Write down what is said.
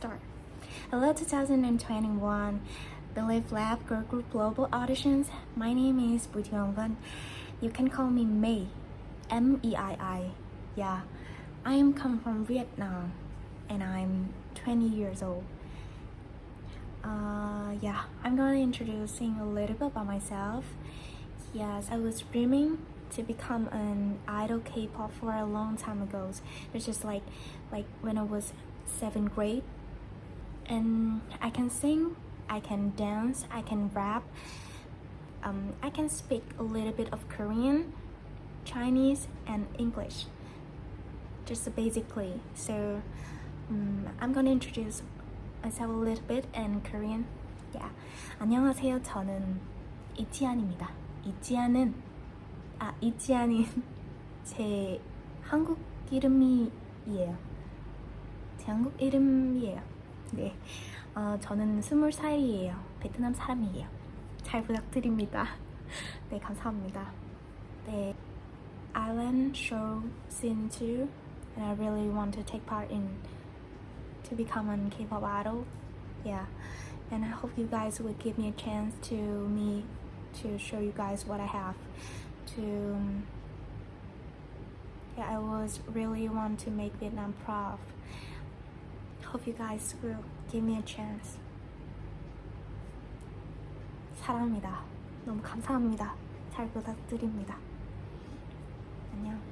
start. Hello 2021 Belift Lab Girl Group Global Auditions. My name is Thị Vân. You can call me May. M-E-I-I. Yeah. I am come from Vietnam and I'm 20 years old. Uh, yeah, I'm gonna introducing a little bit about myself. Yes, I was dreaming to become an idol K-pop for a long time ago. It's just like like when I was seventh grade And I can sing, I can dance, I can rap. Um, I can speak a little bit of Korean, Chinese, and English. Just basically. So um, I'm gonna introduce myself a little bit in Korean. Yeah. 안녕하세요. 저는 이지안입니다. 이지안은 아 이지안이 제 한국 이름이에요. 제 한국 이름이에요. 네, 어, 저는 20살이에요. 베트남 사람이에요. 잘 부탁드립니다. 네, 감사합니다. 네, I-LAND show scene 2 and I really want to take part in to become an K-pop idol. Yeah, and I hope you guys would give me a chance to me to show you guys what I have to yeah, I was really want to make Vietnam proud. Hope you guys will give me a chance 사랑합니다 너무 감사합니다 잘 부탁드립니다 안녕